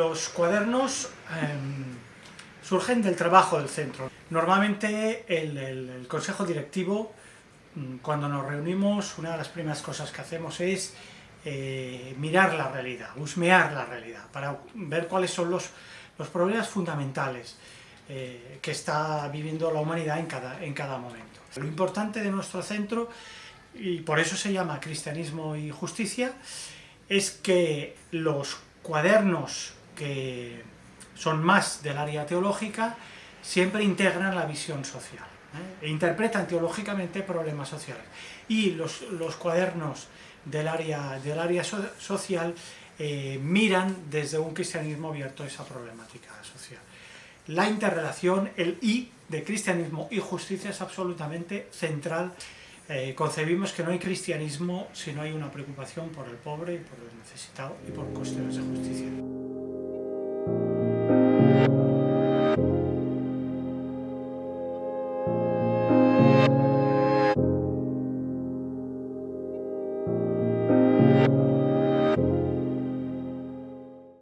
Los cuadernos em, surgen del trabajo del centro. Normalmente el, consejo directivo, mm, cuando nos reunimos, una de las primeras cosas que hacemos es eh, mirar la realidad, husmear la realidad, para ver cuáles son los, los problemas fundamentales eh, que está viviendo la humanidad en cada, en cada momento. Lo importante de nuestro centro, y por eso se llama Cristianismo y Justicia, es que los cuadernos que son más del área teológica siempre integran la visión social ¿eh? e interpretan teológicamente problemas sociales. Y los, los cuadernos del área, del área social eh, miran desde un cristianismo abierto esa problemática social. La interrelación, el I de cristianismo y justicia es absolutamente central. Eh, concebimos que no hay cristianismo si no hay una preocupación por el pobre y por el necesitado y por cuestiones de justicia.